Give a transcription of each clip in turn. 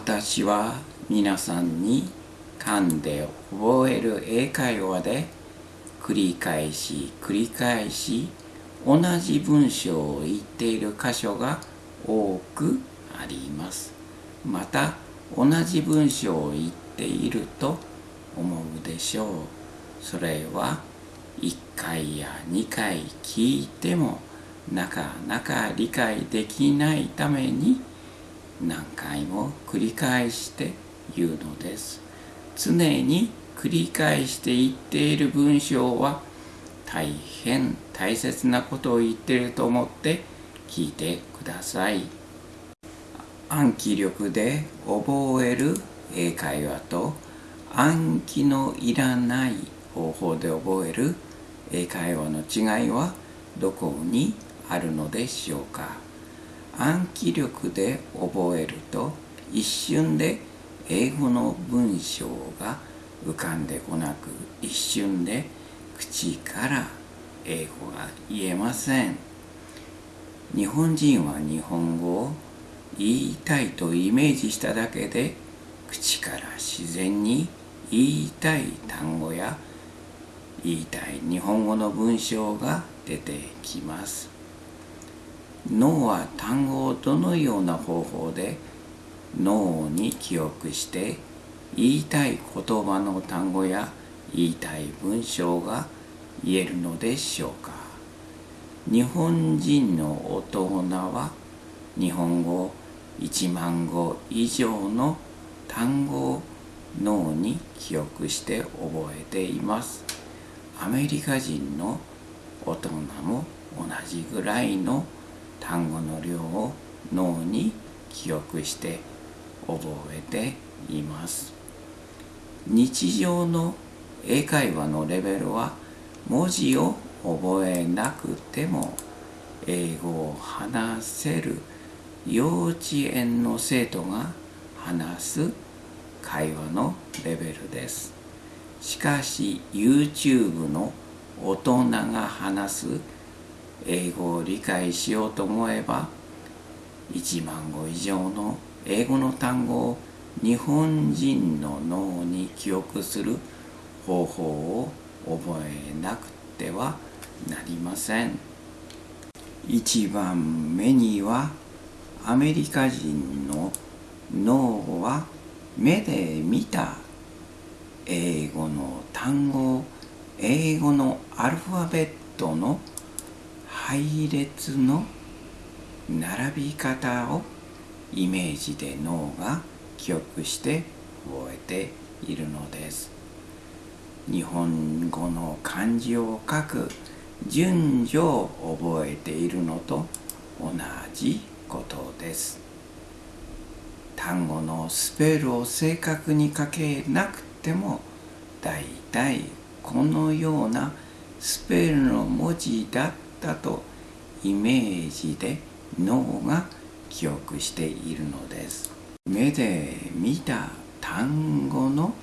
私は皆さんに噛んで覚える英会話で繰り返し繰り返し同じ文章を言っている箇所が多くあります。また同じ文章を言っていると思うでしょう。それは1回や2回聞いてもなかなか理解できないために何回も繰り返して言うのです。常に繰り返して言っている文章は大変大切なことを言っていると思って聞いてください。暗記力で覚える英会話と暗記のいらない方法で覚える英会話の違いはどこにあるのでしょうか。暗記力で覚えると一瞬で英語の文章が浮かんでこなく一瞬で口から英語が言えません。日本人は日本語を言いたいとイメージしただけで口から自然に言いたい単語や言いたい日本語の文章が出てきます。脳は単語をどのような方法で脳に記憶して言いたい言葉の単語や言いたい文章が言えるのでしょうか？日本人の大人は日本語1万語以上の単語を脳に記憶して覚えています。アメリカ人の大人も同じぐらいの単語の量を脳に記憶して覚えています。日常の英会話のレベルは文字を覚えなくても英語を話せる幼稚園の生徒が話す会話のレベルです。しかし YouTube の大人が話す英語を理解しようと思えば1万語以上の英語の単語を日本人の脳に記憶する方法を覚えなくてはなりません。1番目にはアメリカ人の脳は目で見た英語の単語英語のアルファベットの配列の並び方をイメージで脳が記憶して覚えているのです。日本語の漢字を書く順序を覚えているのと同じことです。単語のスペルを正確に書けなくてもだいたいこのようなスペルの文字だったとイメージで脳が記憶しているのです。目で見た単語の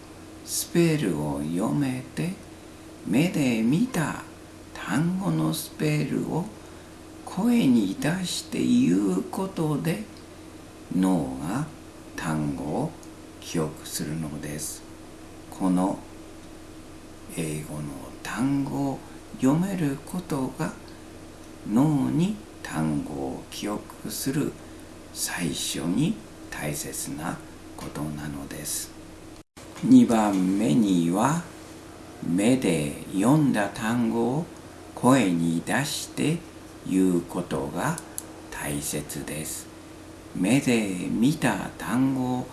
スペルを読めて目で見た単語のスペルを声に出して言うことで脳が単語を記憶するのです。この英語の単語を読めることが脳に単語を記憶する最初に大切なことなのです。2番目には目で読んだ単語を声に出して言うことが大切です。目で見た単語を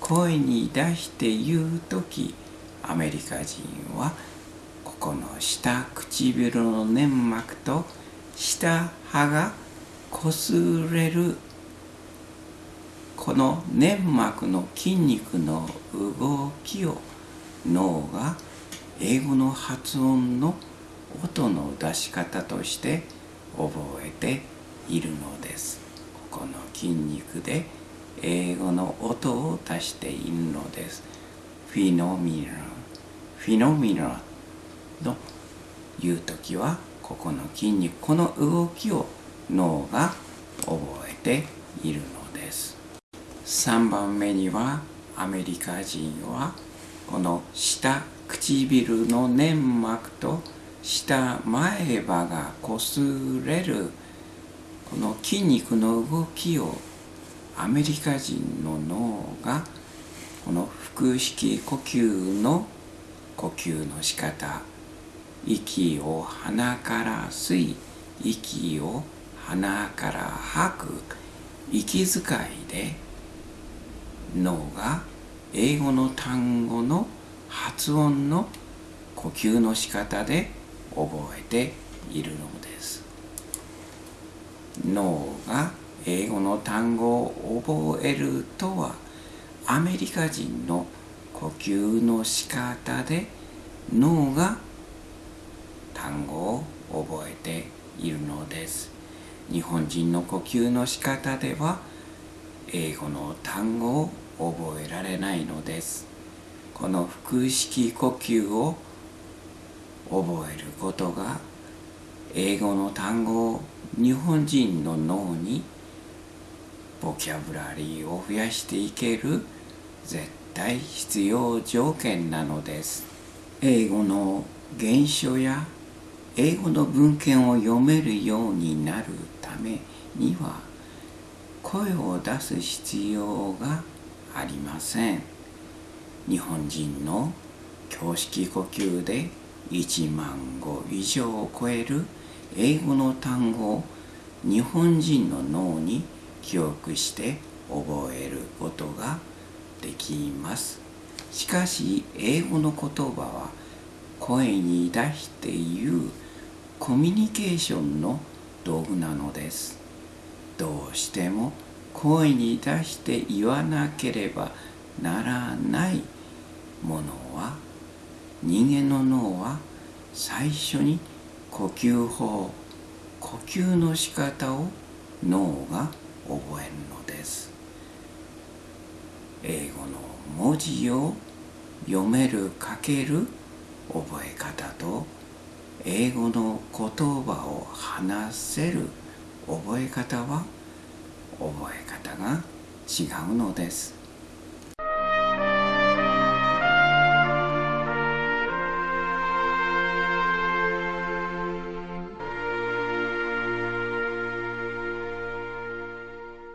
声に出して言う時アメリカ人はここの下唇の粘膜と下歯が擦れるこの粘膜の筋肉の動きを脳が英語の発音の音の出し方として覚えているのです。ここの筋肉で英語の音を出しているのです。フィノミナフィノミナの言う時はここの筋肉この動きを脳が覚えているのです。3番目にはアメリカ人はこの下唇の粘膜と下前歯が擦れるこの筋肉の動きをアメリカ人の脳がこの腹式呼吸の呼吸の仕方。息を鼻から吸い息を鼻から吐く。息遣いで脳が英語の単語の発音の呼吸の仕方で覚えているのです。脳が英語の単語を覚えるとはアメリカ人の呼吸の仕方で脳が単語を覚えているのです。日本人の呼吸の仕方では英語の単語を覚えられないのです。この腹式呼吸を覚えることが英語の単語を日本人の脳にボキャブラリーを増やしていける絶対必要条件なのです。英語の原書や英語の文献を読めるようになるためには声を出す必要がありません。日本人の胸式呼吸で1万語以上を超える英語の単語を日本人の脳に記憶して覚えることができます。しかし英語の言葉は声に出して言うコミュニケーションの道具なのです。どうしても声に出して言わなければならないものは人間の脳は最初に呼吸法呼吸の仕方を脳が覚えるのです。英語の文字を読める書ける覚え方と英語の言葉を話せる覚え方は覚え方が違うのです。